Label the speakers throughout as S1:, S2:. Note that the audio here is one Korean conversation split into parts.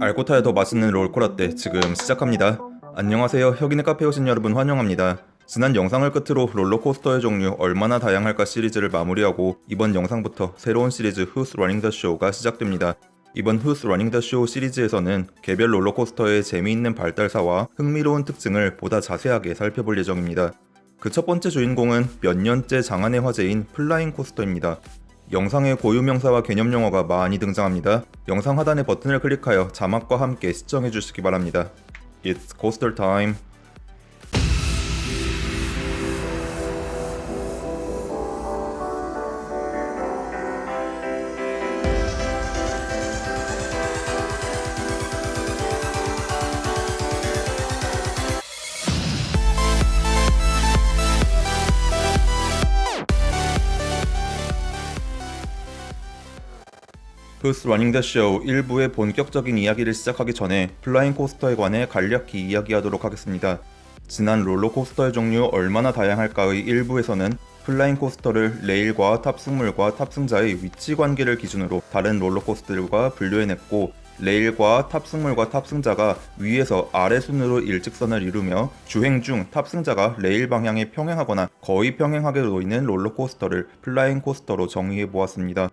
S1: 알고 타야 더 맛있는 롤코라떼 지금 시작합니다. 안녕하세요. 혁인의 카페 오신 여러분 환영합니다. 지난 영상을 끝으로 롤러코스터의 종류 얼마나 다양할까 시리즈를 마무리하고 이번 영상부터 새로운 시리즈 Who's Running the Show가 시작됩니다. 이번 Who's Running the Show 시리즈에서는 개별 롤러코스터의 재미있는 발달사와 흥미로운 특징을 보다 자세하게 살펴볼 예정입니다. 그 첫 번째 주인공은 몇 년째 장안의 화제인 flying coaster입니다. 영상의 고유 명사와 개념 용어가 많이 등장합니다. 영상 하단의 버튼을 클릭하여 자막과 함께 시청해 주시기 바랍니다. It's coaster time. Who's Running the Show 1부의 본격적인 이야기를 시작하기 전에 flying coaster에 관해 간략히 이야기하도록 하겠습니다. 지난 롤러코스터의 종류 얼마나 다양할까의 1부에서는 flying coaster를 레일과 탑승물과 탑승자의 위치 관계를 기준으로 다른 롤러코스터들과 분류해냈고 레일과 탑승물과 탑승자가 위에서 아래 순으로 일직선을 이루며 주행 중 탑승자가 레일 방향에 평행하거나 거의 평행하게 놓이는 롤러코스터를 flying coaster로 정의해 보았습니다.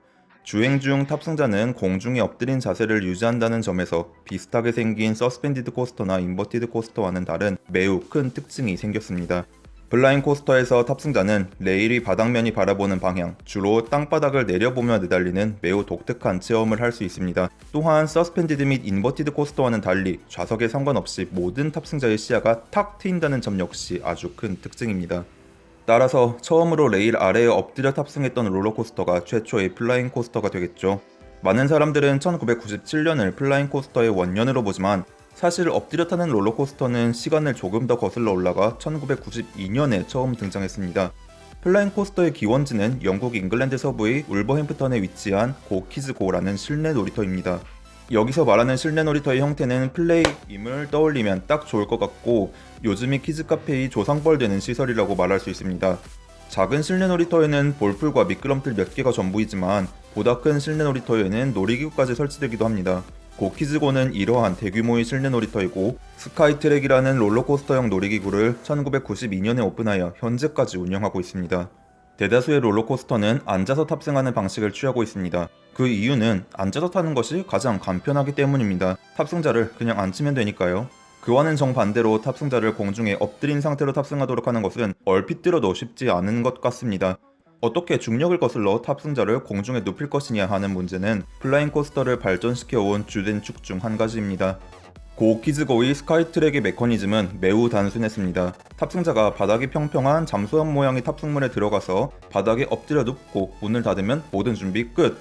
S1: 주행 중 탑승자는 공중에 엎드린 자세를 유지한다는 점에서 비슷하게 생긴 suspended coaster나 inverted coaster와는 다른 매우 큰 특징이 생겼습니다. flying coaster에서 탑승자는 레일이 바닥면이 바라보는 방향, 주로 땅바닥을 내려보며 내달리는 매우 독특한 체험을 할 수 있습니다. 또한 suspended 및 inverted coaster와는 달리 좌석에 상관없이 모든 탑승자의 시야가 탁 트인다는 점 역시 아주 큰 특징입니다. 따라서 처음으로 레일 아래에 엎드려 탑승했던 롤러코스터가 최초의 flying coaster가 되겠죠. 많은 사람들은 1997년을 flying coaster의 원년으로 보지만 사실 엎드려 타는 롤러코스터는 시간을 조금 더 거슬러 올라가 1992년에 처음 등장했습니다. flying coaster의 기원지는 영국 잉글랜드 서부의 울버햄프턴에 위치한 Go Kids Go라는 실내 놀이터입니다. 여기서 말하는 실내 놀이터의 형태는 플레이임을 떠올리면 딱 좋을 것 같고 요즘의 키즈카페의 조상뻘 되는 시설이라고 말할 수 있습니다. 작은 실내 놀이터에는 볼풀과 미끄럼틀 몇 개가 전부이지만 보다 큰 실내 놀이터에는 놀이기구까지 설치되기도 합니다. Go Kids Go는 이러한 대규모의 실내 놀이터이고 Skytrak이라는 롤러코스터형 놀이기구를 1992년에 오픈하여 현재까지 운영하고 있습니다. 대다수의 롤러코스터는 앉아서 탑승하는 방식을 취하고 있습니다. 그 이유는 앉아서 타는 것이 가장 간편하기 때문입니다. 탑승자를 그냥 앉히면 되니까요. 그와는 정반대로 탑승자를 공중에 엎드린 상태로 탑승하도록 하는 것은 얼핏 들어도 쉽지 않은 것 같습니다. 어떻게 중력을 거슬러 탑승자를 공중에 눕힐 것이냐 하는 문제는 flying coaster를 발전시켜온 주된 축 중 한 가지입니다. 고키즈고의 스카이트랙의 메커니즘은 매우 단순했습니다. 탑승자가 바닥이 평평한 잠수함 모양의 탑승물에 들어가서 바닥에 엎드려 눕고 문을 닫으면 모든 준비 끝!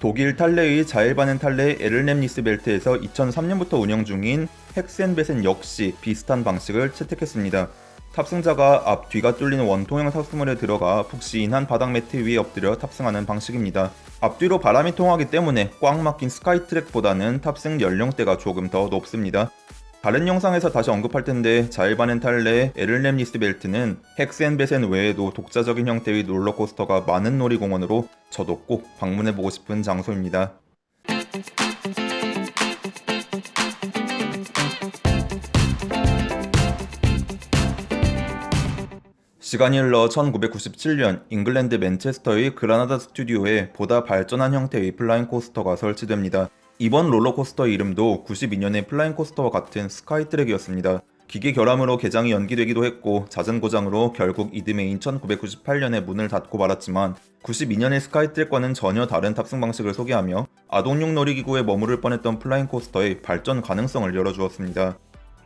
S1: 독일 탈레의 Seilbahnen Thale Erlebniswelt에서 2003년부터 운영 중인 Hexenbesen 역시 비슷한 방식을 채택했습니다. 탑승자가 앞 뒤가 뚫린 원통형 탑승물에 들어가 푹신한 바닥 매트 위에 엎드려 탑승하는 방식입니다. 앞뒤로 바람이 통하기 때문에 꽉 막힌 Skytrak보다는 탑승 연령대가 조금 더 높습니다. 다른 영상에서 다시 언급할 텐데 Seilbahnen Thale Erlebniswelt는 Hexenbesen 외에도 독자적인 형태의 롤러코스터가 많은 놀이공원으로 저도 꼭 방문해보고 싶은 장소입니다. 시간이 흘러 1997년 잉글랜드 맨체스터의 Granada Studio에 보다 발전한 형태의 flying coaster가 설치됩니다. 이번 롤러코스터 이름도 92년의 flying coaster와 같은 Skytrak이었습니다. 기계 결함으로 개장이 연기되기도 했고 잦은 고장으로 결국 이듬해인 1998년에 문을 닫고 말았지만 92년의 Skytrak과는 전혀 다른 탑승 방식을 소개하며 아동용 놀이기구에 머무를 뻔했던 flying coaster의 발전 가능성을 열어주었습니다.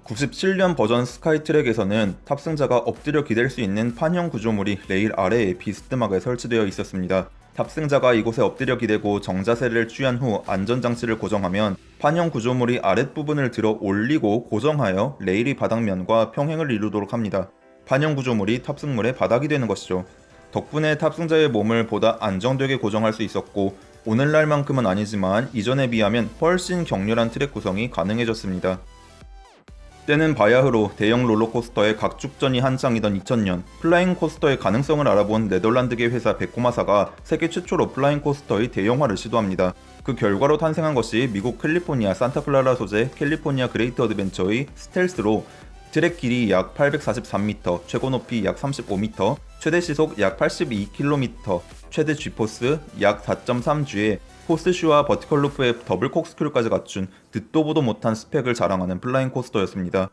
S1: 97년 버전 Skytrak에서는 탑승자가 엎드려 기댈 수 있는 판형 구조물이 레일 아래에 비스듬하게 설치되어 있었습니다. 탑승자가 이곳에 엎드려 기대고 정자세를 취한 후 안전장치를 고정하면 판형 구조물이 아랫부분을 들어 올리고 고정하여 레일이 바닥면과 평행을 이루도록 합니다. 판형 구조물이 탑승물의 바닥이 되는 것이죠. 덕분에 탑승자의 몸을 보다 안정되게 고정할 수 있었고 오늘날만큼은 아니지만 이전에 비하면 훨씬 격렬한 트랙 구성이 가능해졌습니다. 때는 바야흐로 대형 롤러코스터의 각축전이 한창이던 2000년 flying coaster의 가능성을 알아본 네덜란드계 회사 Vekoma사가 세계 최초로 flying coaster의 대형화를 시도합니다. 그 결과로 탄생한 것이 미국 캘리포니아 산타클라라 소재 캘리포니아 Great Adventure의 Stealth로 트랙 길이 약 843m, 최고 높이 약 35m, 최대 시속 약 82km, 최대 G-force 약 4.3G에 horseshoe와 vertical loop의 double corkscrew를 갖춘 듣도 보도 못한 스펙을 자랑하는 flying coaster였습니다.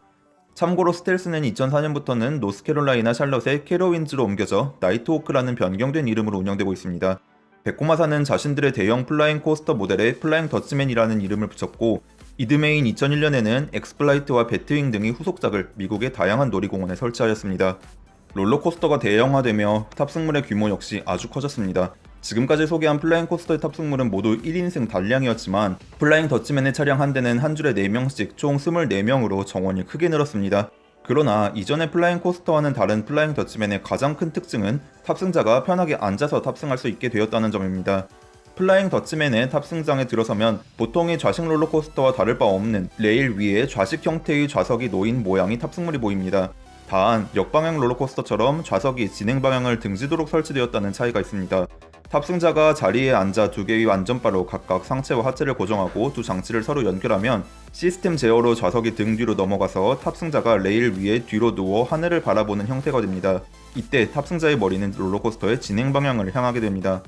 S1: 참고로 Stealth는 2004년부터는 노스캐롤라이나 샬럿의 Carowinds로 옮겨져 Nighthawk라는 변경된 이름으로 운영되고 있습니다. Vekoma사는 자신들의 대형 flying coaster 모델에 Flying Dutchman이라는 이름을 붙였고 이듬해인 2001년에는 X-Flight와 Batwing 등의 후속작을 미국의 다양한 놀이공원에 설치하였습니다. 롤러코스터가 대형화되며 탑승물의 규모 역시 아주 커졌습니다. 지금까지 소개한 flying coaster의 탑승물은 모두 1인승 단량이었지만 Flying Dutchman의 차량 한 대는 한 줄에 4명씩 총 24명으로 정원이 크게 늘었습니다. 그러나 이전의 flying coaster와는 다른 Flying Dutchman의 가장 큰 특징은 탑승자가 편하게 앉아서 탑승할 수 있게 되었다는 점입니다. Flying Dutchman의 탑승장에 들어서면 보통의 좌식 롤러코스터와 다를 바 없는 레일 위에 좌식 형태의 좌석이 놓인 모양의 탑승물이 보입니다. 단 역방향 롤러코스터처럼 좌석이 진행 방향을 등지도록 설치되었다는 차이가 있습니다. 탑승자가 자리에 앉아 두 개의 안전바로 각각 상체와 하체를 고정하고 두 장치를 서로 연결하면 시스템 제어로 좌석이 등 뒤로 넘어가서 탑승자가 레일 위에 뒤로 누워 하늘을 바라보는 형태가 됩니다. 이때 탑승자의 머리는 롤러코스터의 진행 방향을 향하게 됩니다.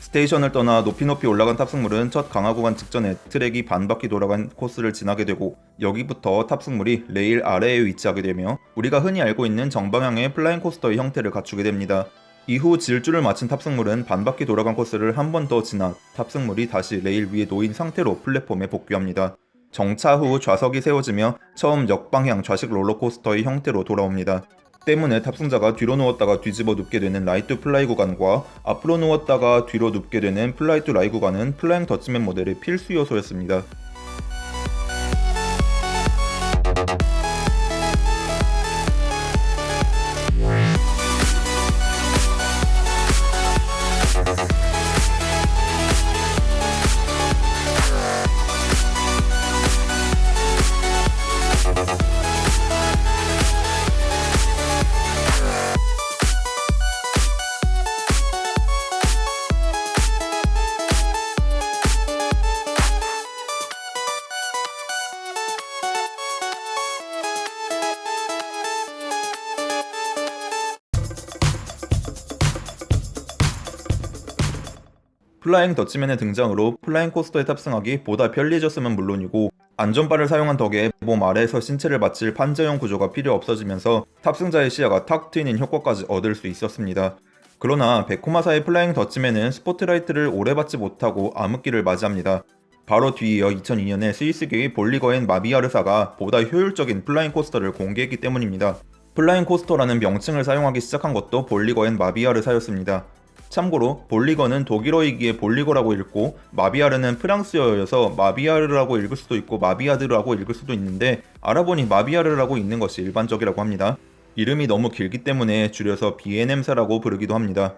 S1: station을 떠나 높이 높이 올라간 탑승물은 첫 강하 구간 직전에 트랙이 반 바퀴 돌아간 코스를 지나게 되고 여기부터 탑승물이 레일 아래에 위치하게 되며 우리가 흔히 알고 있는 정방향의 flying coaster의 형태를 갖추게 됩니다. 이후 질주를 마친 탑승물은 반 바퀴 돌아간 코스를 한 번 더 지나 탑승물이 다시 레일 위에 놓인 상태로 플랫폼에 복귀합니다. 정차 후 좌석이 세워지며 처음 역방향 좌식 롤러코스터의 형태로 돌아옵니다. 때문에 탑승자가 뒤로 누웠다가 뒤집어 눕게 되는 lie to fly 구간과 앞으로 누웠다가 뒤로 눕게 되는 fly to lie 구간은 Flying Dutchman 모델의 필수 요소였습니다. Flying Dutchman의 등장으로 flying coaster에 탑승하기 보다 편리해졌음은 물론이고 안전바를 사용한 덕에 몸 아래에서 신체를 받칠 판자형 구조가 필요 없어지면서 탑승자의 시야가 탁 트이는 효과까지 얻을 수 있었습니다. 그러나 Vekoma사의 Flying Dutchman은 스포트라이트를 오래 받지 못하고 암흑기를 맞이합니다. 바로 뒤이어 2002년에 스위스계의 Bolliger & Mabillard사가 보다 효율적인 flying coaster를 공개했기 때문입니다. flying coaster라는 명칭을 사용하기 시작한 것도 Bolliger & Mabillard사였습니다. 참고로 볼리거는 독일어이기에 볼리거라고 읽고 마비아르는 프랑스어여서 마비아르라고 읽을 수도 있고 마비아드라고 읽을 수도 있는데 알아보니 마비아르라고 읽는 것이 일반적이라고 합니다. 이름이 너무 길기 때문에 줄여서 B&M사라고 부르기도 합니다.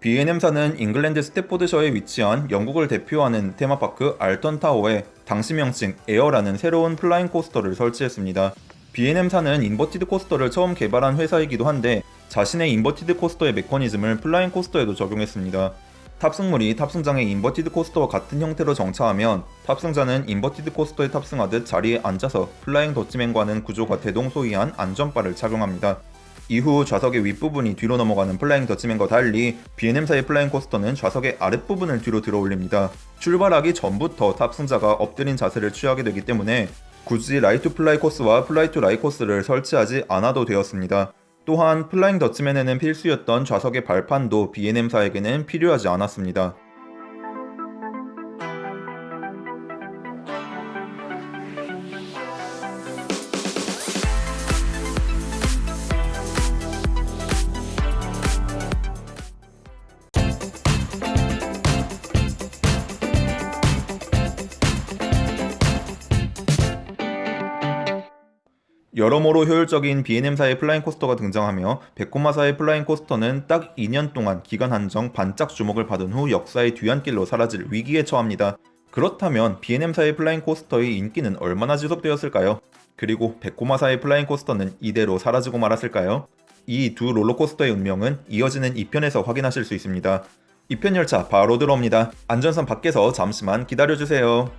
S1: B&M사는 잉글랜드 스태포드셔에 위치한 영국을 대표하는 테마파크 알턴타워에 당시 명칭 Air라는 새로운 flying coaster를 설치했습니다. B&M사는 inverted coaster를 처음 개발한 회사이기도 한데 자신의 inverted coaster의 메커니즘을 flying coaster에도 적용했습니다. 탑승물이 탑승장의 inverted coaster와 같은 형태로 정차하면 탑승자는 inverted coaster에 탑승하듯 자리에 앉아서 Flying Dutchman과는 구조가 대동소이한 안전바를 착용합니다. 이후 좌석의 윗부분이 뒤로 넘어가는 Flying Dutchman과 달리 B&M사의 flying coaster는 좌석의 아랫부분을 뒤로 들어 올립니다. 출발하기 전부터 탑승자가 엎드린 자세를 취하게 되기 때문에 굳이 lie to fly 코스와 fly to lie 코스를 설치하지 않아도 되었습니다. 또한 플라잉 더치맨에는 필수였던 좌석의 발판도 B&M사에게는 필요하지 않았습니다. 여러모로 효율적인 B&M사의 flying coaster가 등장하며 Vekoma사의 flying coaster는 딱 2년 동안 기간 한정 반짝 주목을 받은 후 역사의 뒤안길로 사라질 위기에 처합니다. 그렇다면 B&M사의 flying coaster의 인기는 얼마나 지속되었을까요? 그리고 Vekoma사의 flying coaster는 이대로 사라지고 말았을까요? 이 두 롤러코스터의 운명은 이어지는 2편에서 확인하실 수 있습니다. 2편 열차 바로 들어옵니다. 안전선 밖에서 잠시만 기다려주세요.